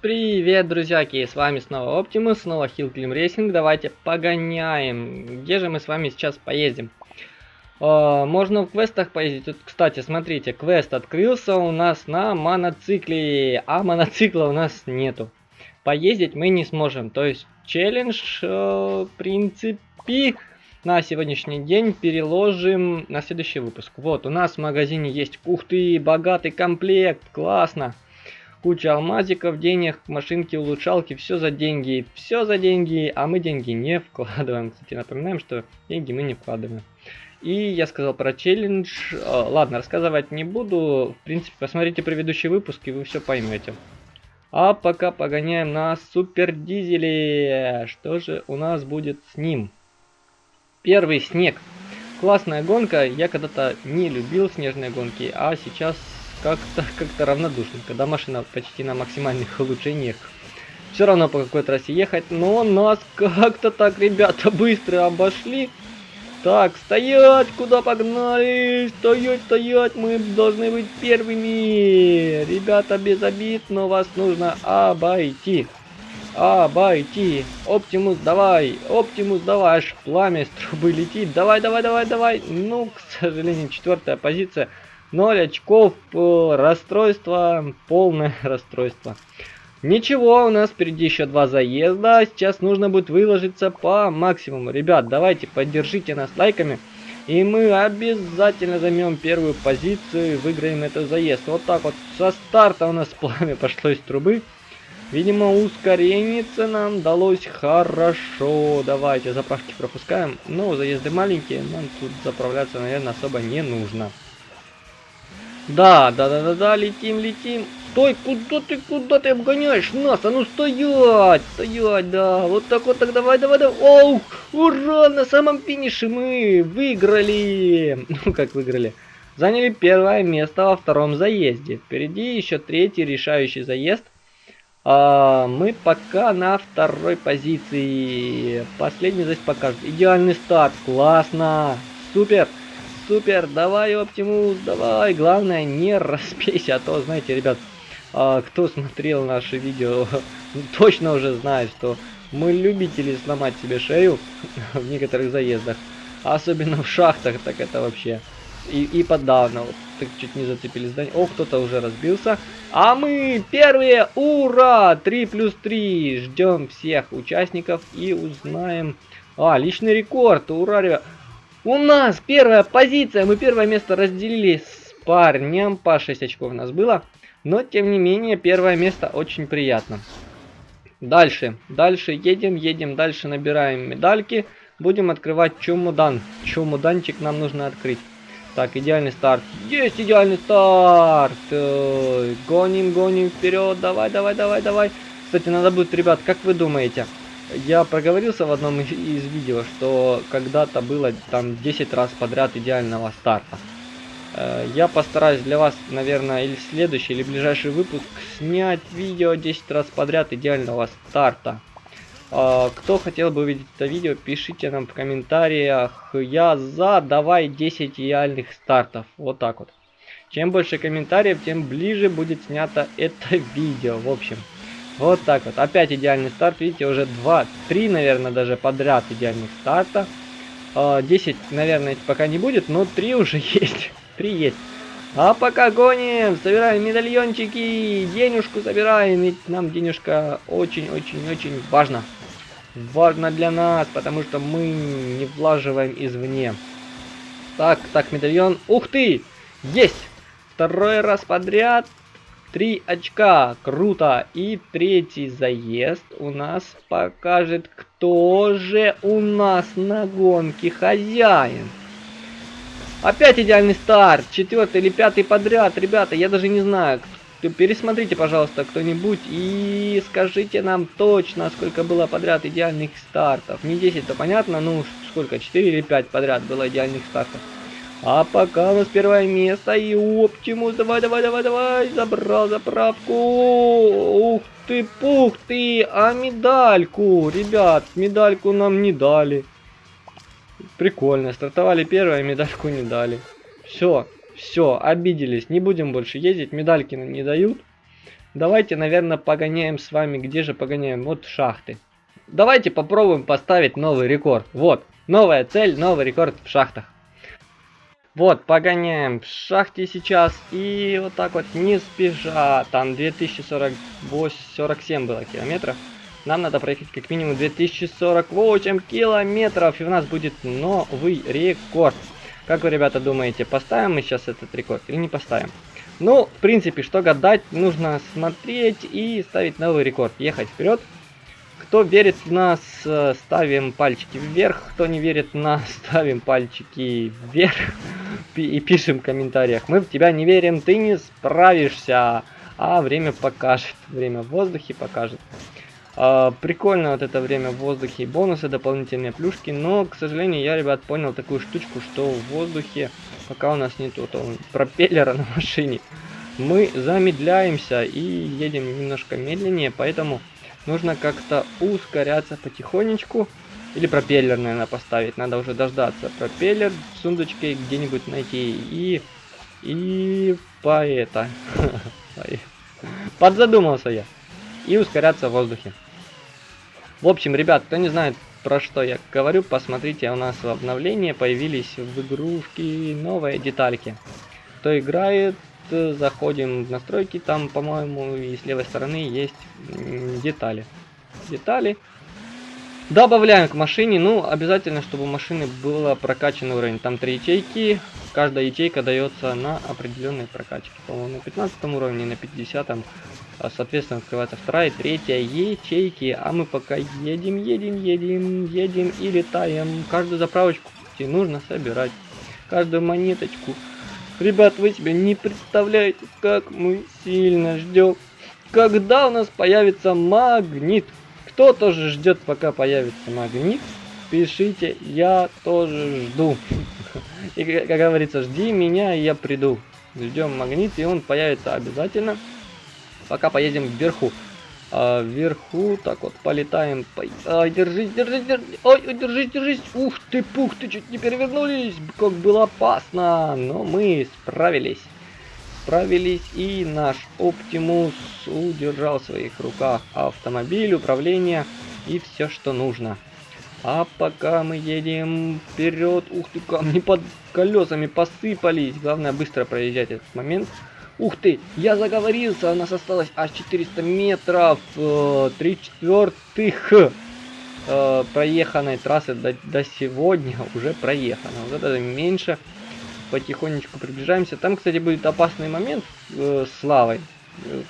привет, друзьяки! С вами снова Optimus, снова Climb Racing. Давайте погоняем. Где же мы с вами сейчас поездим? Э, можно в квестах поездить. Тут, кстати, смотрите, квест открылся у нас на моноцикле, а моноцикла у нас нету. Поездить мы не сможем. То есть челлендж, э, в принципе, на сегодняшний день переложим на следующий выпуск. Вот, у нас в магазине есть, ух ты, богатый комплект, классно. Куча алмазиков, денег, машинки, улучшалки, все за деньги, все за деньги, а мы деньги не вкладываем. Кстати, напоминаем, что деньги мы не вкладываем. И я сказал про челлендж. Ладно, рассказывать не буду. В принципе, посмотрите предыдущий выпуск, и вы все поймете. А пока погоняем на супер дизеле. Что же у нас будет с ним? Первый снег. Классная гонка. Я когда-то не любил снежные гонки, а сейчас как-то как-то равнодушен, когда машина почти на максимальных улучшениях. Все равно по какой трассе ехать, но нас как-то так, ребята, быстро обошли. Так, стоять, куда погнали? Стоять, стоять, мы должны быть первыми. Ребята, без обид, но вас нужно обойти. Обойти. Оптимус, давай. Оптимус, давай. Аж пламя с трубы летит. Давай, давай, давай, давай. Ну, к сожалению, четвертая позиция. 0 очков, э, расстройство, полное расстройство. Ничего, у нас впереди еще два заезда. Сейчас нужно будет выложиться по максимуму. Ребят, давайте поддержите нас лайками. И мы обязательно займем первую позицию и выиграем этот заезд. Вот так вот. Со старта у нас пламя пошло из трубы. Видимо, ускорение нам далось хорошо. Давайте заправки пропускаем. Но заезды маленькие, нам тут заправляться, наверное, особо не нужно. Да, да, да, да, да, летим, летим. Стой, куда ты, куда ты обгоняешь нас? А ну стоять, стоять, да. Вот так вот, так давай, давай, давай. Оу, ура, на самом финише мы выиграли. Ну, как выиграли? Заняли первое место во втором заезде. Впереди еще третий решающий заезд. А, мы пока на второй позиции. Последний здесь покажет. Идеальный старт, классно, супер супер, давай, Оптимус, давай. Главное, не распейся, а то, знаете, ребят, а, кто смотрел наши видео, точно уже знает, что мы любители сломать себе шею в некоторых заездах. Особенно в шахтах, так это вообще. И, и подавно, вот, так чуть не зацепили здание. О, кто-то уже разбился. А мы первые, ура! 3 плюс 3. Ждем всех участников и узнаем... А, личный рекорд, ура, ребят. У нас первая позиция. Мы первое место разделили с парнем. По 6 очков у нас было. Но, тем не менее, первое место очень приятно. Дальше. Дальше едем, едем. Дальше набираем медальки. Будем открывать чумудан. Чумуданчик нам нужно открыть. Так, идеальный старт. Есть идеальный старт. Гоним, гоним вперед. Давай, давай, давай, давай. Кстати, надо будет, ребят, как вы думаете, я проговорился в одном из видео, что когда-то было там 10 раз подряд идеального старта. Э, я постараюсь для вас, наверное, или следующий, или ближайший выпуск снять видео 10 раз подряд идеального старта. Э, кто хотел бы увидеть это видео, пишите нам в комментариях. Я за, давай 10 идеальных стартов. Вот так вот. Чем больше комментариев, тем ближе будет снято это видео. В общем, вот так вот. Опять идеальный старт. Видите, уже 2, 3, наверное, даже подряд идеальных старта. 10, а, наверное, пока не будет, но 3 уже есть. 3 есть. А пока гоним, собираем медальончики, денежку собираем, ведь нам денежка очень-очень-очень важна. Важно для нас, потому что мы не влаживаем извне. Так, так, медальон. Ух ты! Есть! Второй раз подряд Три очка, круто. И третий заезд у нас покажет, кто же у нас на гонке хозяин. Опять идеальный старт, четвертый или пятый подряд, ребята, я даже не знаю. Пересмотрите, пожалуйста, кто-нибудь и скажите нам точно, сколько было подряд идеальных стартов. Не 10, то понятно, ну сколько, 4 или 5 подряд было идеальных стартов. А пока у нас первое место и Оптимус. Давай, давай, давай, давай. Забрал заправку. Ух ты, пух ты. А медальку, ребят, медальку нам не дали. Прикольно. Стартовали первое, медальку не дали. Все, все, обиделись. Не будем больше ездить. Медальки нам не дают. Давайте, наверное, погоняем с вами. Где же погоняем? Вот шахты. Давайте попробуем поставить новый рекорд. Вот, новая цель, новый рекорд в шахтах. Вот, погоняем в шахте сейчас. И вот так вот, не спеша. Там 2047 было километров. Нам надо проехать как минимум 2048 километров. И у нас будет новый рекорд. Как вы, ребята, думаете, поставим мы сейчас этот рекорд или не поставим? Ну, в принципе, что гадать, нужно смотреть и ставить новый рекорд. Ехать вперед. Кто верит в нас, э, ставим пальчики вверх. Кто не верит в нас, ставим пальчики вверх. И пишем в комментариях. Мы в тебя не верим, ты не справишься. А время покажет. Время в воздухе покажет. А, прикольно вот это время в воздухе. Бонусы, дополнительные плюшки. Но, к сожалению, я, ребят, понял такую штучку, что в воздухе, пока у нас нету того пропеллера на машине, мы замедляемся и едем немножко медленнее. Поэтому нужно как-то ускоряться потихонечку. Или пропеллер, наверное, поставить. Надо уже дождаться. Пропеллер в сундучке где-нибудь найти. И... И... По это... Подзадумался я. И ускоряться в воздухе. В общем, ребят, кто не знает, про что я говорю, посмотрите, у нас в обновлении появились в игрушке новые детальки. Кто играет, заходим в настройки, там, по-моему, и с левой стороны есть детали. Детали. Добавляем к машине, ну, обязательно, чтобы у машины было прокачанный уровень. Там три ячейки, каждая ячейка дается на определенной прокачке. По-моему, на 15 уровне, на 50 а, соответственно, открывается вторая, третья ячейки. А мы пока едем, едем, едем, едем и летаем. Каждую заправочку нужно собирать. Каждую монеточку Ребят, вы себе не представляете, как мы сильно ждем, когда у нас появится магнит. Кто тоже ждет, пока появится магнит? Пишите, я тоже жду. И, как говорится, жди меня, и я приду. Ждем магнит, и он появится обязательно, пока поедем вверху. А вверху, так вот, полетаем. По... А, держись, держись, держись. Ой, держись, держись. Ух ты, пух, ты чуть не перевернулись. Как было опасно. Но мы справились. Справились, и наш Оптимус удержал в своих руках автомобиль, управление и все, что нужно. А пока мы едем вперед, ух ты, камни под колесами посыпались. Главное быстро проезжать этот момент. Ух ты, я заговорился, у нас осталось аж 400 метров, э, 3 четвертых э, проеханной трассы до, до сегодня уже проехано. Вот это меньше, потихонечку приближаемся. Там, кстати, будет опасный момент э, с лавой,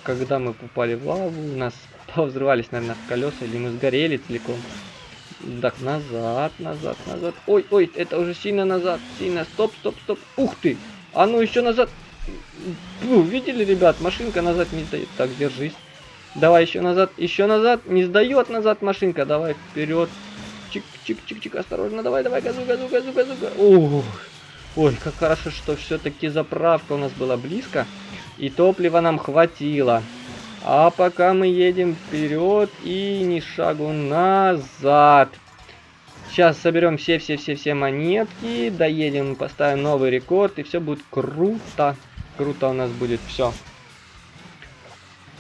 когда мы попали в лаву, у нас повзрывались, наверное, колеса, или мы сгорели целиком. Так, назад, назад, назад. Ой, ой, это уже сильно назад, сильно. Стоп, стоп, стоп. Ух ты! А ну еще назад. Фу, видели, ребят, машинка назад не сдает. Так, держись. Давай еще назад, еще назад. Не сдает назад машинка. Давай вперед. Чик-чик-чик-чик, осторожно. Давай, давай, газу, газу, газу, газу. Ох. Ой, как хорошо, что все-таки заправка у нас была близко. И топлива нам хватило. А пока мы едем вперед и ни шагу назад. Сейчас соберем все-все-все-все монетки, доедем, поставим новый рекорд, и все будет круто. Круто у нас будет все.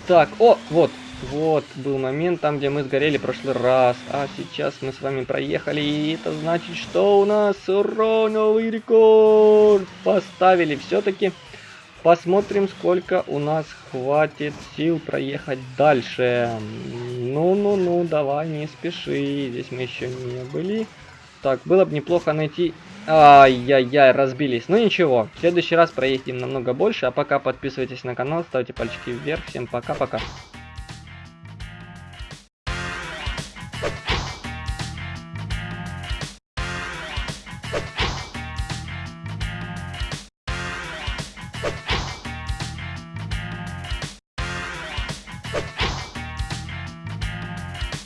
Так, о, вот, вот был момент там, где мы сгорели в прошлый раз. А сейчас мы с вами проехали, и это значит, что у нас ура, новый рекорд поставили. Все-таки посмотрим, сколько у нас хватит сил проехать дальше. Ну-ну-ну, давай, не спеши. Здесь мы еще не были. Так, было бы неплохо найти... Ай-яй-яй, разбились. Ну ничего, в следующий раз проедем намного больше. А пока подписывайтесь на канал, ставьте пальчики вверх. Всем пока-пока.